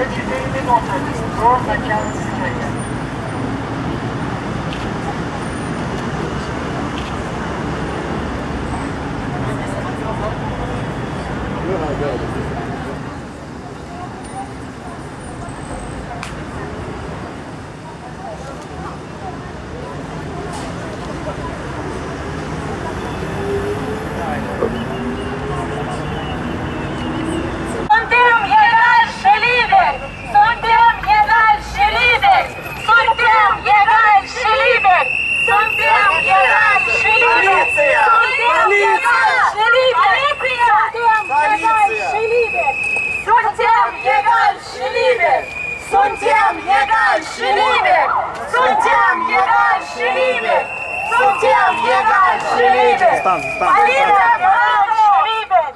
Przeciwnie, nie można. To jest trudna ciała тем бегать Шилибер! Полиция прав Шилибер!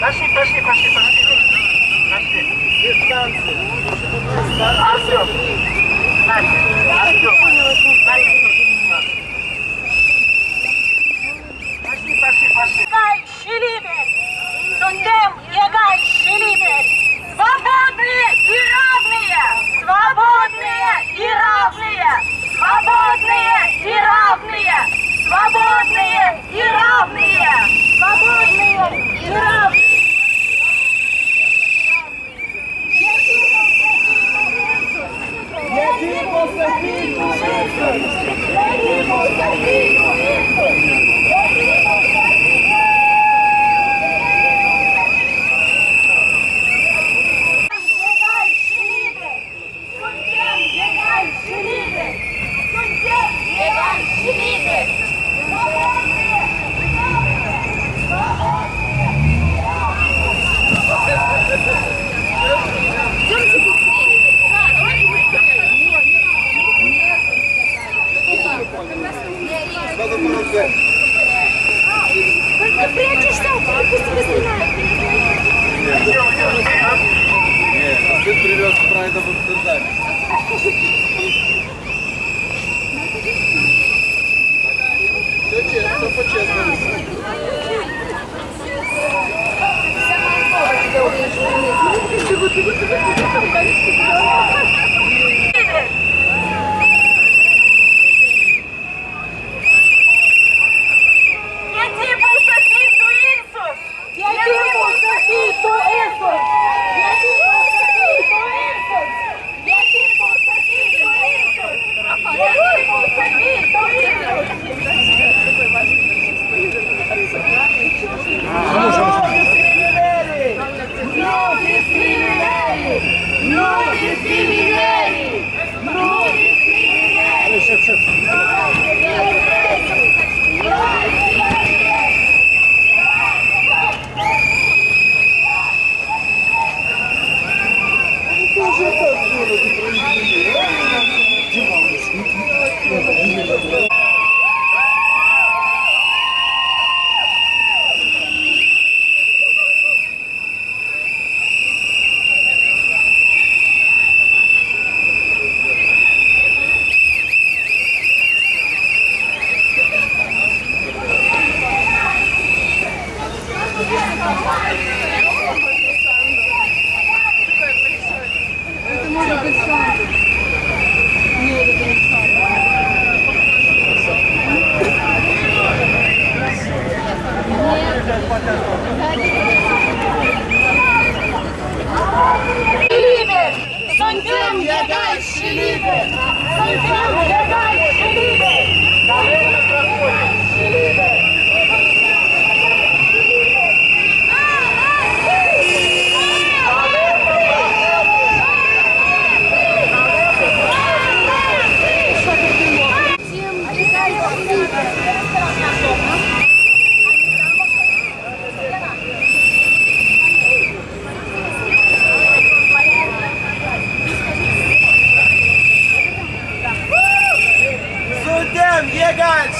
Пошли, пошли, пошли, пошли. Пошли. Дистанция. Артем. Настя.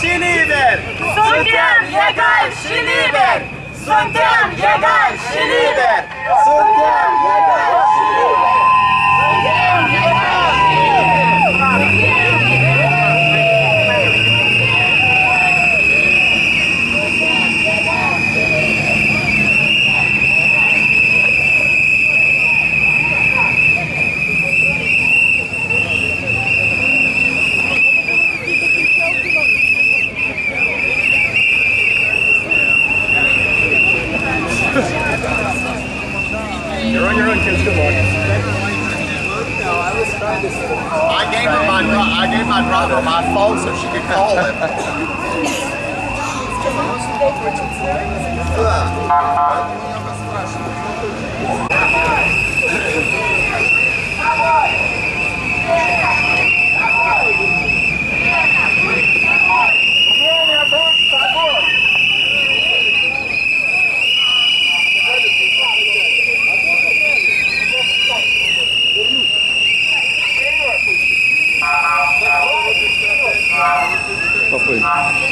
Чи лідер! Сутен Єгай! Чи лідер! Сутен Єгай! Чи лідер! Сутен Єгай! Время быть с собой. Кого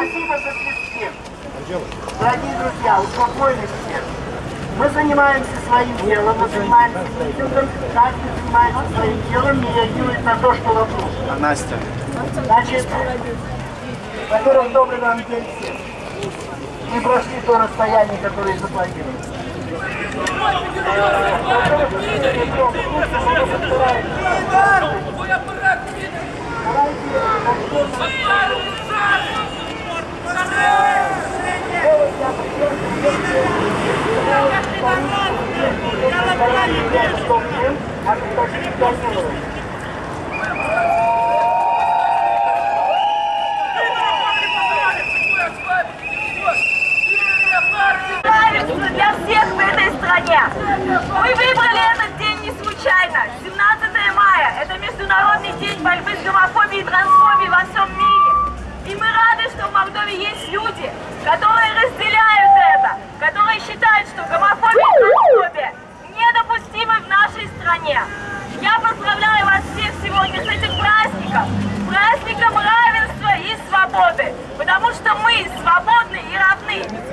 спасибо за свистки. Дорогие друзья, успокоились все. Мы занимаемся своим делом, мы занимаемся митингом, каждый занимается своим делом и реагирует на то, что вокруг. Настя. Значит, во-первых, добрый вам день всем. Мы прошли то расстояние, которое. Правительство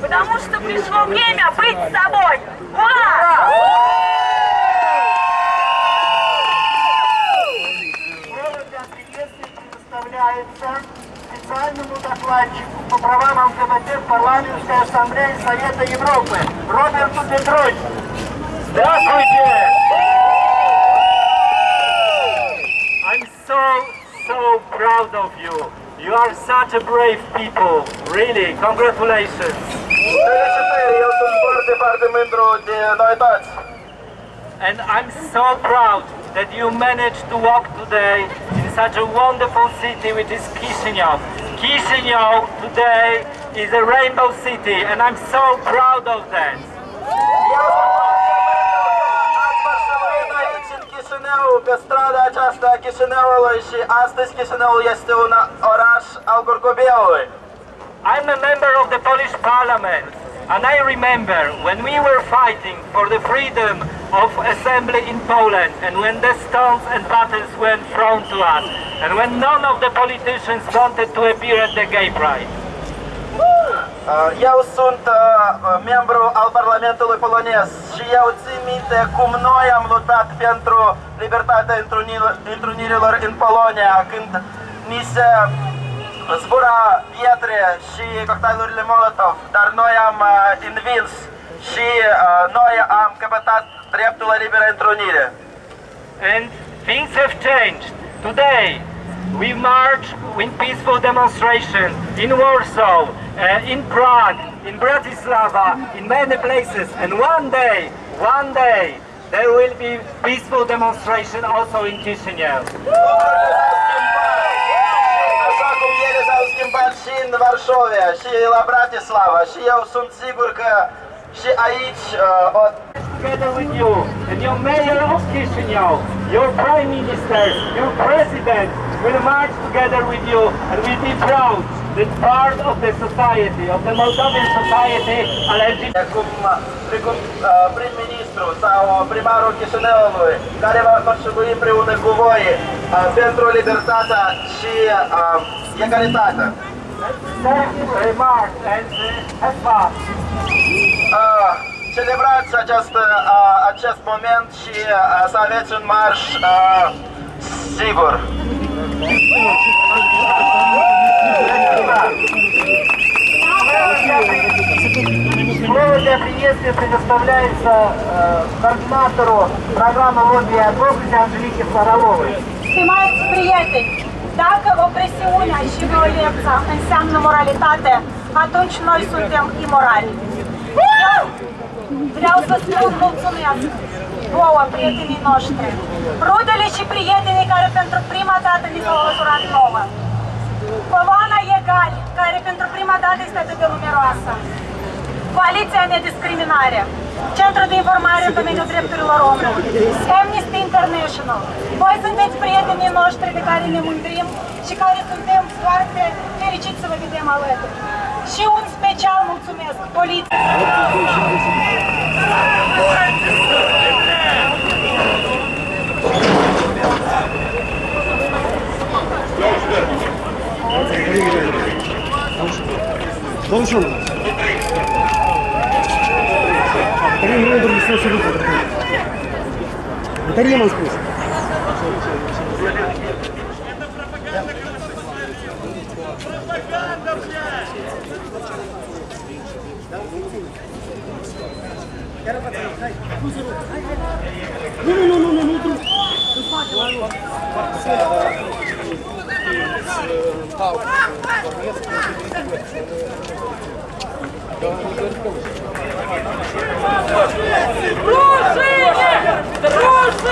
потому что пришло время быть собой. Ура! Предоставляется специальному докладчику по правам ЛГБТ в Парламентской ассамблее Совета Европы Роберту Петровичу. Здравствуйте! I'm so, so proud of you. You are such a brave people. Really, congratulations. And I'm so proud that you managed to walk today in such a wonderful city which is Chisinau. Chisinau today is a rainbow city and I'm so proud of that. Eu sunt foarte mândru că ați aici în Aceasta Chișinăului și astăzi Chișinăul este un oraș al. I'm a member of the Polish Parliament, and I remember when we were fighting for the freedom of assembly in Poland, and when the stones and battles were thrown to us, and when none of the politicians wanted to appear at the gay pride. Eu sunt membru al Parlamentului polonez și eu țin minte cum noi am luptat pentru libertatea întrunirilor în Polonia, când ni se zbura pietre și cocktailurile Molotov, dar noi am invins și noi am căpătat dreptul la liberă întrunire. And things have changed. Today we march in peaceful demonstration in Warsaw uh, in Prague, in Bratislava, in many places. And one day, one day, there will be peaceful demonstration also in Chisinau. Și în Varșovia, și la Bratislava, și eu sunt sigur că și aici uh, o Together with you, and your mayor of Chisinau, your prime minister, your president will march together with you and will be proud that part of the society, of the Moldovan society, are LGBT. cum, precum uh, prim-ministru sau primarul Chișinăului, care va contribui împreună cu voi uh, pentru libertatea și uh, egalitatea. Thank you very much and uh, have fun. Uh, celebrați acest, uh, acest moment și uh, să aveți un marș uh, sigur. Слово для приветствия предоставляется э, координатору программы лобби от области Анжелике Фроловой. Stimați prieteni, dacă opresiunea și violența înseamnă moralitate, atunci noi suntem imorali. Eu vreau să spun mulțumesc vouă, prietenii noștri, rudele și prietenii care pentru prima dată ni s-au alăturat nouă. Coloana Egali, care pentru prima dată este atât de numeroasă. Coaliția Nediscriminare, Centrul de Informare în domeniul drepturilor omului, Amnesty International. Voi sunteți prietenii noștri de care ne mândrim și care suntem foarte fericiți să vă vedem alături. Și un special mulțumesc poliției. Danışalım. Батарея не надо лесной совет. Батарея нам спустит. Ну, ну, ну, ну, ну, ну, Дружиня!